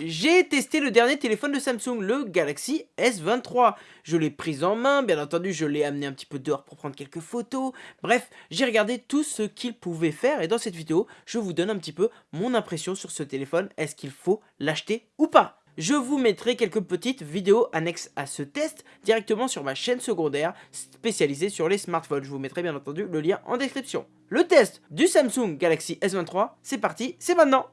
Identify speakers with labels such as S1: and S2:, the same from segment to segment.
S1: j'ai testé le dernier téléphone de Samsung, le Galaxy S23. Je l'ai pris en main, bien entendu, je l'ai amené un petit peu dehors pour prendre quelques photos. Bref, j'ai regardé tout ce qu'il pouvait faire et dans cette vidéo, je vous donne un petit peu mon impression sur ce téléphone. Est-ce qu'il faut l'acheter ou pas? Je vous mettrai quelques petites vidéos annexes à ce test directement sur ma chaîne secondaire spécialisée sur les smartphones. Je vous mettrai bien entendu le lien en description. Le test du Samsung Galaxy S23, c'est parti, c'est maintenant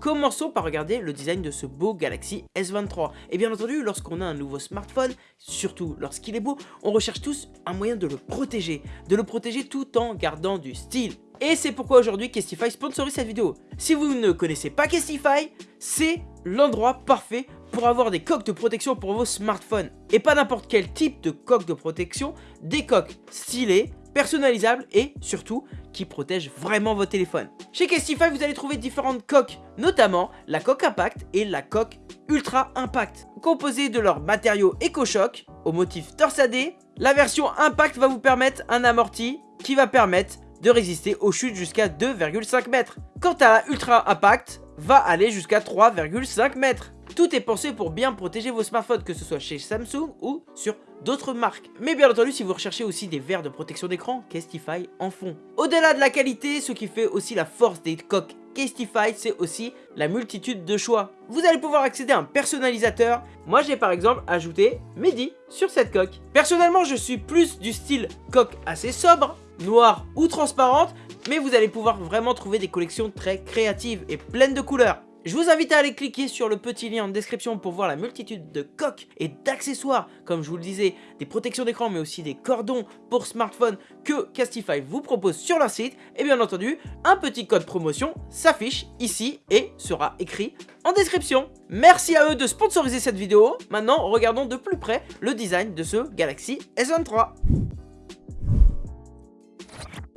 S1: Commençons par regarder le design de ce beau Galaxy S23. Et bien entendu, lorsqu'on a un nouveau smartphone, surtout lorsqu'il est beau, on recherche tous un moyen de le protéger. De le protéger tout en gardant du style. Et c'est pourquoi aujourd'hui Kestify sponsorise cette vidéo. Si vous ne connaissez pas Kestify, c'est l'endroit parfait pour avoir des coques de protection pour vos smartphones. Et pas n'importe quel type de coque de protection, des coques stylées, personnalisables et surtout qui protègent vraiment vos téléphones. Chez Castify, vous allez trouver différentes coques, notamment la coque Impact et la coque Ultra Impact. Composées de leurs matériaux EcoShock au motif torsadé, la version Impact va vous permettre un amorti qui va permettre de résister aux chutes jusqu'à 2,5 mètres. Quant à la Ultra Impact, va aller jusqu'à 3,5 mètres. Tout est pensé pour bien protéger vos smartphones, que ce soit chez Samsung ou sur d'autres marques. Mais bien entendu, si vous recherchez aussi des verres de protection d'écran, Castify en font. Au-delà de la qualité, ce qui fait aussi la force des coques Castify, c'est aussi la multitude de choix. Vous allez pouvoir accéder à un personnalisateur. Moi, j'ai par exemple ajouté Mehdi sur cette coque. Personnellement, je suis plus du style coque assez sobre, noire ou transparente, mais vous allez pouvoir vraiment trouver des collections très créatives et pleines de couleurs. Je vous invite à aller cliquer sur le petit lien en description pour voir la multitude de coques et d'accessoires, comme je vous le disais, des protections d'écran mais aussi des cordons pour smartphone que Castify vous propose sur leur site. Et bien entendu, un petit code promotion s'affiche ici et sera écrit en description. Merci à eux de sponsoriser cette vidéo. Maintenant, regardons de plus près le design de ce Galaxy S23.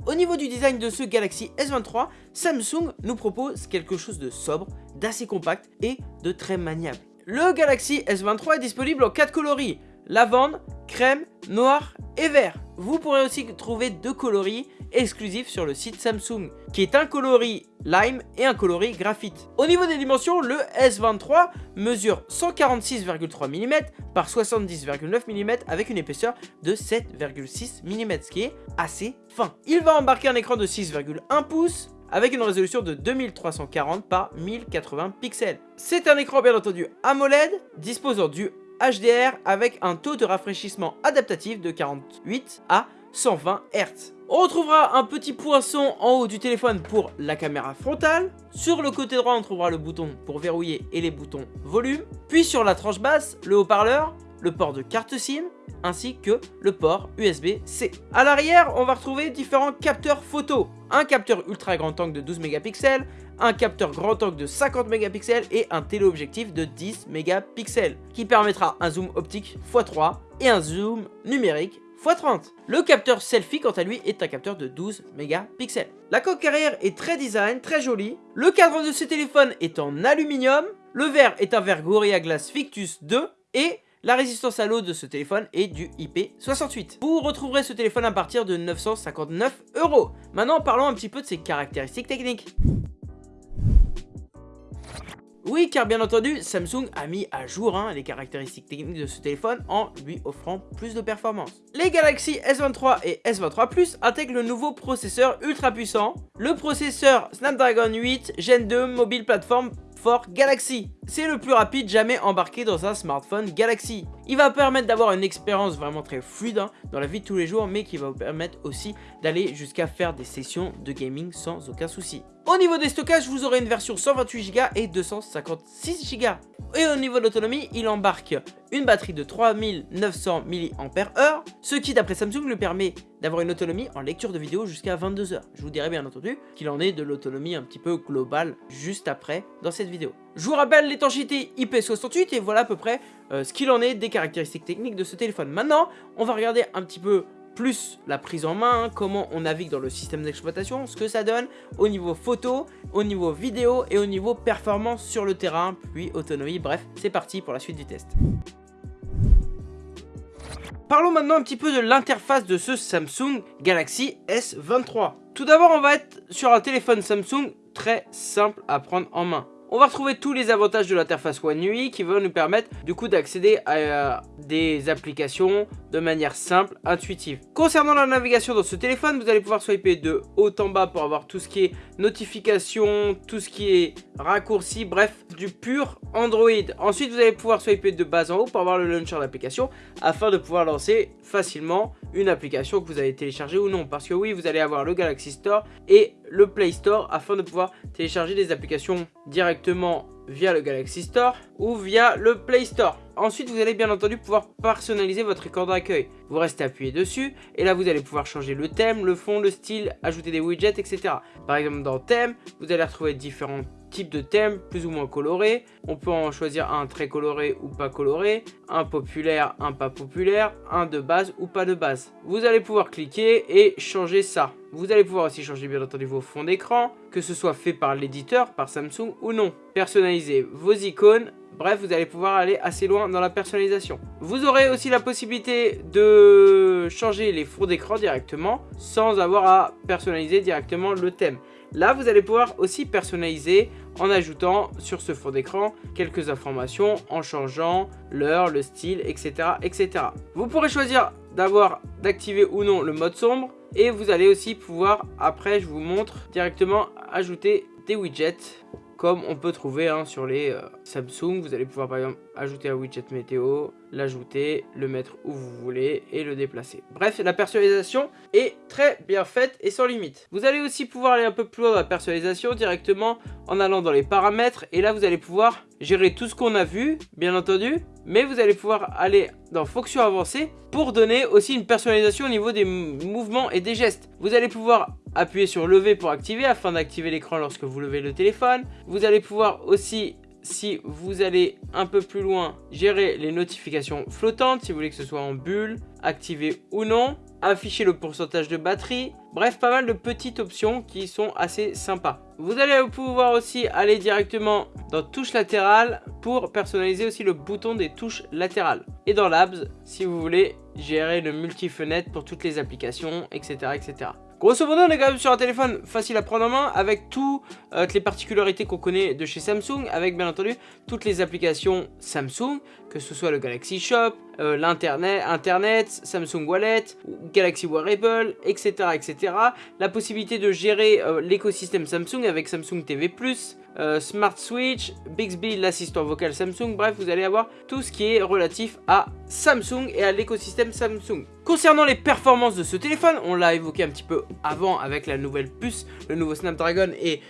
S1: Au niveau du design de ce Galaxy S23, Samsung nous propose quelque chose de sobre, d'assez compact et de très maniable. Le Galaxy S23 est disponible en 4 coloris, lavande, crème, noir et vert. Vous pourrez aussi trouver deux coloris exclusifs sur le site Samsung, qui est un coloris lime et un coloris graphite. Au niveau des dimensions, le S23 mesure 146,3 mm par 70,9 mm avec une épaisseur de 7,6 mm, ce qui est assez fin. Il va embarquer un écran de 6,1 pouces, avec une résolution de 2340 par 1080 pixels. C'est un écran bien entendu AMOLED disposant du HDR avec un taux de rafraîchissement adaptatif de 48 à 120 Hz. On retrouvera un petit poinçon en haut du téléphone pour la caméra frontale. Sur le côté droit, on trouvera le bouton pour verrouiller et les boutons volume. Puis sur la tranche basse, le haut-parleur, le port de carte SIM, ainsi que le port USB-C. A l'arrière, on va retrouver différents capteurs photo. Un capteur ultra grand angle de 12 mégapixels, un capteur grand angle de 50 mégapixels et un téléobjectif de 10 mégapixels qui permettra un zoom optique x3 et un zoom numérique x30. Le capteur selfie quant à lui est un capteur de 12 mégapixels. La coque arrière est très design, très jolie. Le cadre de ce téléphone est en aluminium. Le verre est un verre Gorilla Glass Victus 2 et la résistance à l'eau de ce téléphone est du IP68. Vous retrouverez ce téléphone à partir de 959 euros. Maintenant, parlons un petit peu de ses caractéristiques techniques. Oui, car bien entendu, Samsung a mis à jour hein, les caractéristiques techniques de ce téléphone en lui offrant plus de performance. Les Galaxy S23 et S23 Plus intègrent le nouveau processeur ultra puissant, le processeur Snapdragon 8 Gen 2 Mobile Platform for Galaxy. C'est le plus rapide jamais embarqué dans un smartphone Galaxy. Il va permettre d'avoir une expérience vraiment très fluide hein, dans la vie de tous les jours, mais qui va vous permettre aussi d'aller jusqu'à faire des sessions de gaming sans aucun souci. Au niveau des stockages, vous aurez une version 128Go et 256Go. Et au niveau de l'autonomie, il embarque une batterie de 3900 mAh, ce qui d'après Samsung lui permet d'avoir une autonomie en lecture de vidéo jusqu'à 22 heures. Je vous dirai bien entendu qu'il en est de l'autonomie un petit peu globale juste après dans cette vidéo. Je vous rappelle l'étanchéité IP68 et voilà à peu près euh, ce qu'il en est des caractéristiques techniques de ce téléphone. Maintenant, on va regarder un petit peu plus la prise en main, comment on navigue dans le système d'exploitation, ce que ça donne au niveau photo, au niveau vidéo et au niveau performance sur le terrain, puis autonomie, bref, c'est parti pour la suite du test. Parlons maintenant un petit peu de l'interface de ce Samsung Galaxy S23. Tout d'abord, on va être sur un téléphone Samsung très simple à prendre en main. On va retrouver tous les avantages de l'interface One UI qui vont nous permettre du coup d'accéder à euh, des applications de manière simple, intuitive. Concernant la navigation dans ce téléphone, vous allez pouvoir swiper de haut en bas pour avoir tout ce qui est notification, tout ce qui est raccourci, bref, du pur Android. Ensuite, vous allez pouvoir swiper de bas en haut pour avoir le launcher d'application afin de pouvoir lancer facilement une application que vous avez téléchargée ou non. Parce que oui, vous allez avoir le Galaxy Store et le Play Store afin de pouvoir télécharger des applications directement via le Galaxy Store ou via le Play Store. Ensuite, vous allez bien entendu pouvoir personnaliser votre écran d'accueil. Vous restez appuyé dessus et là, vous allez pouvoir changer le thème, le fond, le style, ajouter des widgets, etc. Par exemple, dans thème, vous allez retrouver différents types de thèmes plus ou moins colorés. On peut en choisir un très coloré ou pas coloré, un populaire, un pas populaire, un de base ou pas de base. Vous allez pouvoir cliquer et changer ça. Vous allez pouvoir aussi changer bien entendu vos fonds d'écran, que ce soit fait par l'éditeur, par Samsung ou non. Personnaliser vos icônes, bref vous allez pouvoir aller assez loin dans la personnalisation. Vous aurez aussi la possibilité de changer les fonds d'écran directement sans avoir à personnaliser directement le thème. Là, vous allez pouvoir aussi personnaliser en ajoutant sur ce fond d'écran quelques informations, en changeant l'heure, le style, etc., etc. Vous pourrez choisir d'avoir d'activer ou non le mode sombre et vous allez aussi pouvoir, après je vous montre, directement ajouter des widgets comme on peut trouver hein, sur les euh, Samsung. Vous allez pouvoir par exemple ajouter un widget météo, l'ajouter, le mettre où vous voulez et le déplacer. Bref, la personnalisation est très bien faite et sans limite. Vous allez aussi pouvoir aller un peu plus loin dans la personnalisation directement en allant dans les paramètres et là vous allez pouvoir gérer tout ce qu'on a vu, bien entendu, mais vous allez pouvoir aller dans fonction avancée pour donner aussi une personnalisation au niveau des mouvements et des gestes. Vous allez pouvoir appuyer sur lever pour activer afin d'activer l'écran lorsque vous levez le téléphone. Vous allez pouvoir aussi si vous allez un peu plus loin, gérer les notifications flottantes, si vous voulez que ce soit en bulle, activé ou non, afficher le pourcentage de batterie, bref, pas mal de petites options qui sont assez sympas. Vous allez pouvoir aussi aller directement dans touche latérale pour personnaliser aussi le bouton des touches latérales. Et dans Labs, si vous voulez gérer le multi-fenêtre pour toutes les applications, etc. etc. Grosso modo, on est quand même sur un téléphone facile à prendre en main avec toutes euh, les particularités qu'on connaît de chez Samsung, avec bien entendu toutes les applications Samsung, que ce soit le Galaxy Shop, euh, l'internet, Internet, Samsung Wallet, Galaxy Wearable, etc., etc. La possibilité de gérer euh, l'écosystème Samsung avec Samsung TV+, euh, Smart Switch, Bixby, l'assistant vocal Samsung, bref, vous allez avoir tout ce qui est relatif à Samsung et à l'écosystème Samsung. Concernant les performances de ce téléphone, on l'a évoqué un petit peu avant avec la nouvelle puce, le nouveau Snapdragon et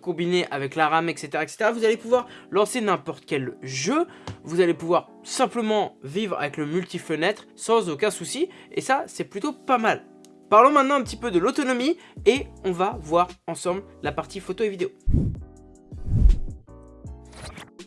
S1: combiné avec la RAM, etc., etc. Vous allez pouvoir lancer n'importe quel jeu, vous allez pouvoir simplement vivre avec le multi-fenêtre sans aucun souci, et ça, c'est plutôt pas mal. Parlons maintenant un petit peu de l'autonomie et on va voir ensemble la partie photo et vidéo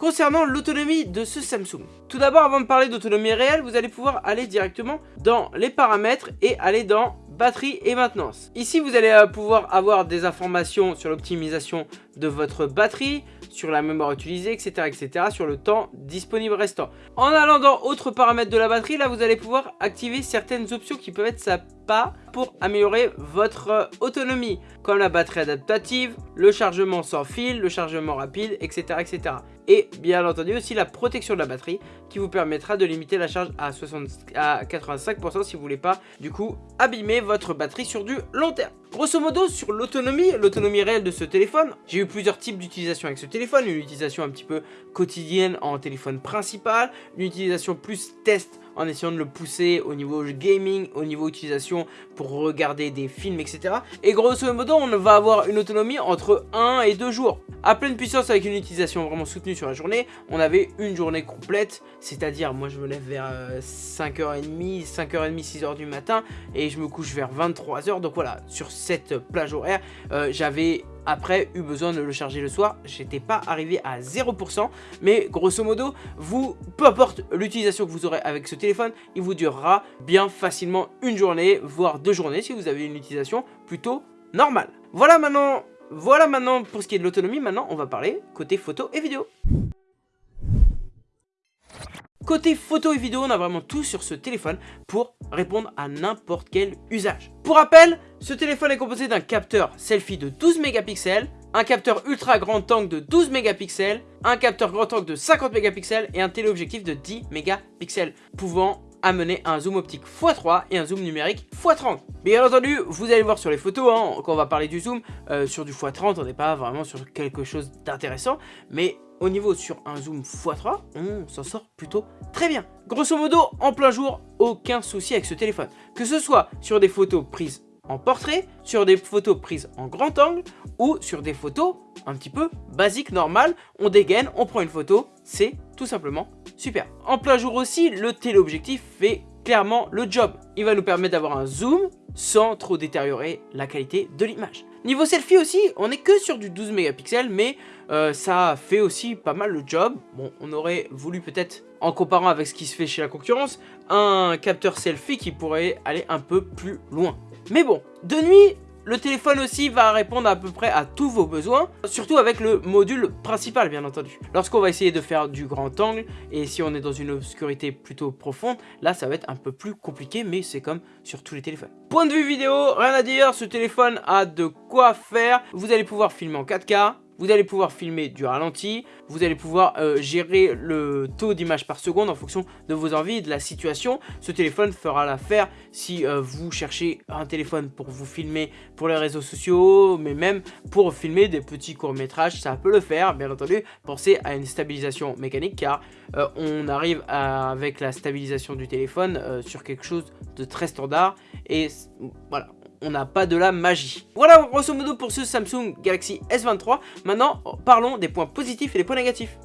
S1: concernant l'autonomie de ce Samsung. Tout d'abord, avant de parler d'autonomie réelle, vous allez pouvoir aller directement dans les paramètres et aller dans batterie et maintenance. Ici, vous allez euh, pouvoir avoir des informations sur l'optimisation de votre batterie, sur la mémoire utilisée, etc., etc., sur le temps disponible restant. En allant dans autres paramètres de la batterie, là, vous allez pouvoir activer certaines options qui peuvent être sympas pour améliorer votre euh, autonomie, comme la batterie adaptative, le chargement sans fil, le chargement rapide, etc., etc. Et bien entendu aussi la protection de la batterie qui vous permettra de limiter la charge à, 60, à 85% si vous voulez pas du coup abîmer votre batterie sur du long terme. Grosso modo sur l'autonomie, l'autonomie réelle de ce téléphone, j'ai eu plusieurs types d'utilisation avec ce téléphone, une utilisation un petit peu quotidienne en téléphone principal, une utilisation plus test en essayant de le pousser au niveau gaming, au niveau utilisation pour regarder des films, etc. Et grosso modo, on va avoir une autonomie entre 1 et 2 jours. À pleine puissance avec une utilisation vraiment soutenue sur la journée, on avait une journée complète, c'est-à-dire moi je me lève vers 5h30, 5h30, 6h du matin et je me couche vers 23h. Donc voilà, sur cette plage horaire, euh, j'avais après eu besoin de le charger le soir, j'étais pas arrivé à 0%, mais grosso modo, vous, peu importe l'utilisation que vous aurez avec ce téléphone, il vous durera bien facilement une journée, voire deux journées si vous avez une utilisation plutôt normale. Voilà maintenant, voilà maintenant pour ce qui est de l'autonomie, maintenant on va parler côté photo et vidéo. Côté photo et vidéo, on a vraiment tout sur ce téléphone pour répondre à n'importe quel usage. Pour rappel, ce téléphone est composé d'un capteur selfie de 12 mégapixels, un capteur ultra grand angle de 12 mégapixels, un capteur grand angle de 50 mégapixels et un téléobjectif de 10 mégapixels, pouvant amener un zoom optique x3 et un zoom numérique x30. Bien entendu, vous allez voir sur les photos, hein, quand on va parler du zoom, euh, sur du x30, on n'est pas vraiment sur quelque chose d'intéressant, mais au niveau sur un zoom x3, on s'en sort plutôt très bien. Grosso modo, en plein jour, aucun souci avec ce téléphone. Que ce soit sur des photos prises en portrait, sur des photos prises en grand angle ou sur des photos un petit peu basiques, normales. On dégaine, on prend une photo, c'est tout simplement super. En plein jour aussi, le téléobjectif fait clairement le job. Il va nous permettre d'avoir un zoom sans trop détériorer la qualité de l'image. Niveau selfie aussi, on n'est que sur du 12 mégapixels, mais euh, ça fait aussi pas mal le job. Bon, on aurait voulu peut-être, en comparant avec ce qui se fait chez la concurrence, un capteur selfie qui pourrait aller un peu plus loin. Mais bon, de nuit, le téléphone aussi va répondre à peu près à tous vos besoins, surtout avec le module principal bien entendu. Lorsqu'on va essayer de faire du grand angle, et si on est dans une obscurité plutôt profonde, là ça va être un peu plus compliqué, mais c'est comme sur tous les téléphones. Point de vue vidéo, rien à dire, ce téléphone a de quoi faire. Vous allez pouvoir filmer en 4K, vous allez pouvoir filmer du ralenti, vous allez pouvoir euh, gérer le taux d'image par seconde en fonction de vos envies, de la situation. Ce téléphone fera l'affaire si euh, vous cherchez un téléphone pour vous filmer pour les réseaux sociaux, mais même pour filmer des petits courts-métrages, ça peut le faire, bien entendu. Pensez à une stabilisation mécanique car euh, on arrive avec la stabilisation du téléphone sur quelque chose de très standard et voilà, on n'a pas de la magie. Voilà grosso modo pour ce Samsung Galaxy S23. Maintenant, parlons des points positifs et des points négatifs.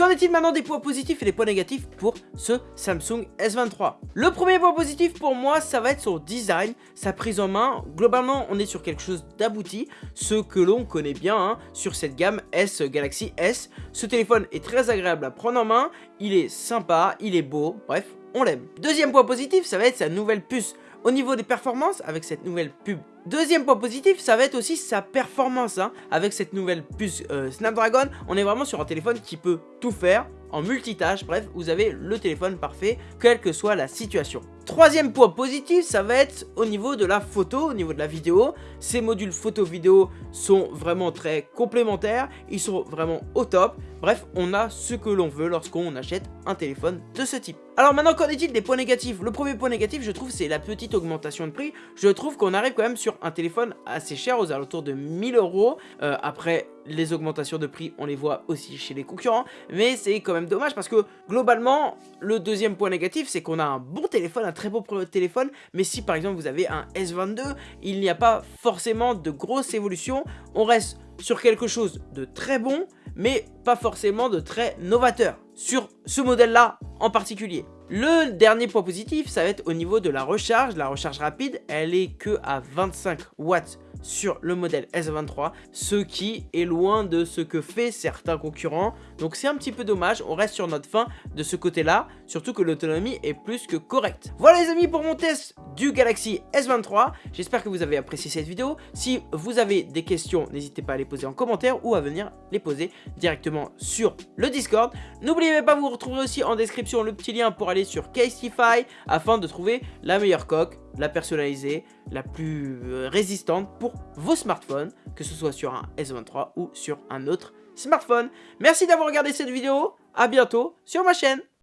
S1: Qu'en est-il maintenant des points positifs et des points négatifs pour ce Samsung S23? Le premier point positif pour moi, ça va être son design, sa prise en main. Globalement, on est sur quelque chose d'abouti, ce que l'on connaît bien hein, sur cette gamme S Galaxy S. Ce téléphone est très agréable à prendre en main, il est sympa, il est beau, bref, on l'aime. Deuxième point positif, ça va être sa nouvelle puce. Au niveau des performances, avec cette nouvelle pub. Deuxième point positif, ça va être aussi sa performance. Hein. Avec cette nouvelle puce euh, Snapdragon, on est vraiment sur un téléphone qui peut tout faire en multitâche. Bref, vous avez le téléphone parfait, quelle que soit la situation. Troisième point positif, ça va être au niveau de la photo, au niveau de la vidéo. Ces modules photo-vidéo sont vraiment très complémentaires, ils sont vraiment au top. Bref, on a ce que l'on veut lorsqu'on achète un téléphone de ce type. Alors maintenant, qu'en est-il des points négatifs? Le premier point négatif, je trouve, c'est la petite augmentation de prix. Je trouve qu'on arrive quand même sur un téléphone assez cher, aux alentours de 1000 euros. Euh, après, les augmentations de prix, on les voit aussi chez les concurrents. Mais c'est quand même dommage parce que, globalement, le deuxième point négatif, c'est qu'on a un bon téléphone, un très beau téléphone. Mais si, par exemple, vous avez un S22, il n'y a pas forcément de grosse évolution. On reste sur quelque chose de très bon, mais pas forcément de très novateur sur ce modèle-là en particulier. Le dernier point positif, ça va être au niveau de la recharge. La recharge rapide, elle est que à 25 watts sur le modèle S23, ce qui est loin de ce que fait certains concurrents. Donc c'est un petit peu dommage, on reste sur notre fin de ce côté-là, surtout que l'autonomie est plus que correcte. Voilà les amis pour mon test du Galaxy S23. J'espère que vous avez apprécié cette vidéo. Si vous avez des questions, n'hésitez pas à les poser en commentaire ou à venir les poser directement sur le Discord. N'oubliez pas, vous retrouverez aussi en description le petit lien pour aller sur Casetify afin de trouver la meilleure coque, la personnalisée, la plus euh, résistante pour vos smartphones, que ce soit sur un S23 ou sur un autre smartphone. Merci d'avoir regardé cette vidéo, à bientôt sur ma chaîne